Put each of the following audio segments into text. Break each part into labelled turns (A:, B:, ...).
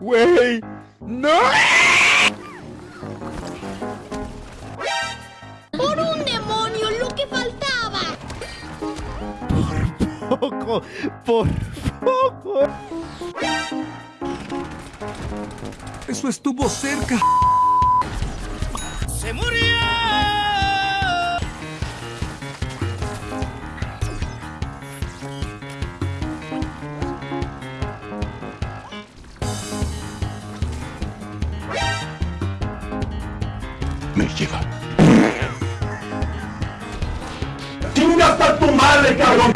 A: Güey, no.
B: ¡Por un demonio, lo que faltaba!
A: Poco, por poco.
C: Eso estuvo cerca.
D: ¡Se murió!
E: Me lleva. ¡Chingas a tu madre, cabrón!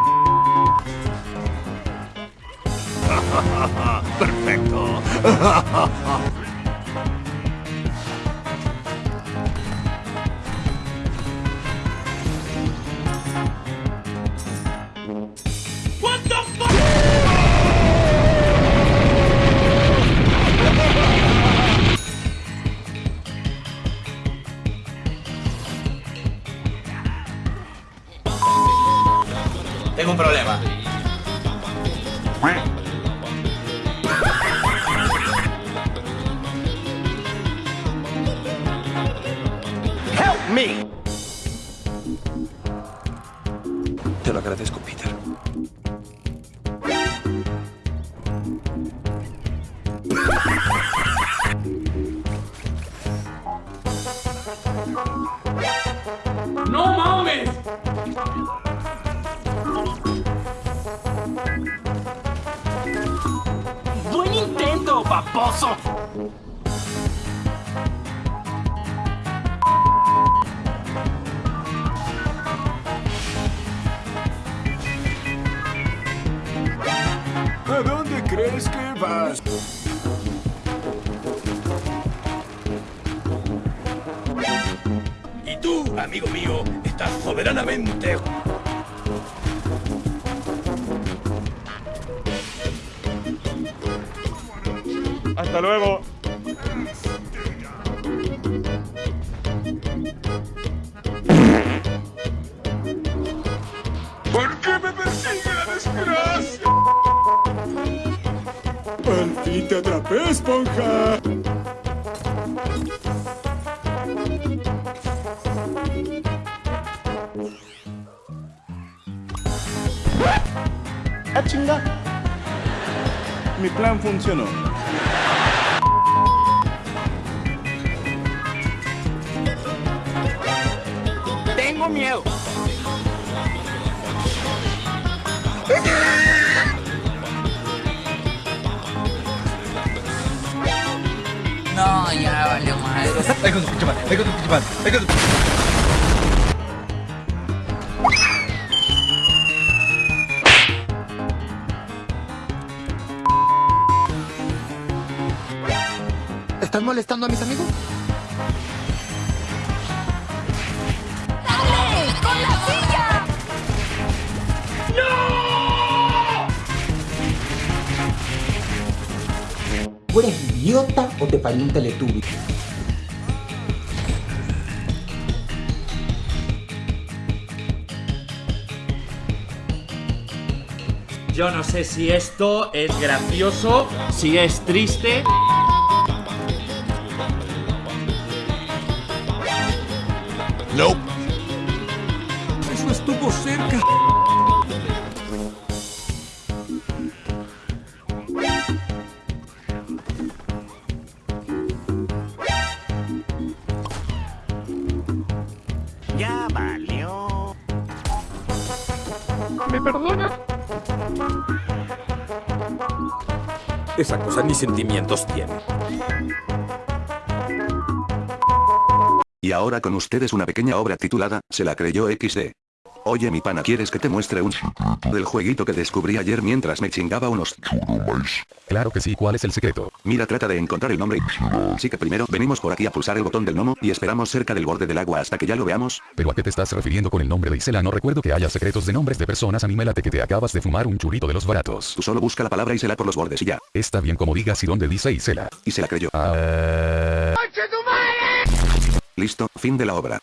D: Perfecto.
F: Tengo un problema.
D: Help me.
C: Te lo agradezco,
D: paposo.
C: ¿A dónde crees que vas?
D: Y tú, amigo mío, estás soberanamente
A: Hasta luego.
C: ¿Por qué me persigue la desgracia? Al fin te atrapé, esponja.
A: Ah, chinga. Mi plan funcionó.
D: Tengo miedo.
G: No, ya valió madre.
C: Ahí con tu pinche madre, ahí con tu pinche madre, ahí con tu...
F: ¿Estás molestando a mis amigos?
B: ¡Con la silla!
H: ¿Tú eres idiota o te parió un teletubi?
I: Yo no sé si esto es gracioso, si es triste.
E: No.
C: Estuvo cerca.
D: Ya valió.
A: ¿Me perdonas?
C: Esa cosa ni sentimientos tiene.
E: Y ahora con ustedes una pequeña obra titulada, Se la creyó XD. Oye mi pana, ¿quieres que te muestre un del jueguito que descubrí ayer mientras me chingaba unos
J: Claro que sí, ¿cuál es el secreto?
E: Mira, trata de encontrar el nombre. Así que primero venimos por aquí a pulsar el botón del gnomo y esperamos cerca del borde del agua hasta que ya lo veamos.
J: ¿Pero a qué te estás refiriendo con el nombre de Isela? No recuerdo que haya secretos de nombres de personas. A mí me late que te acabas de fumar un churrito de los baratos.
E: Tú solo busca la palabra y se la por los bordes y ya.
J: Está bien como digas y dónde dice Isela.
E: Y se la creyó.
J: Ah...
E: Listo, fin de la obra.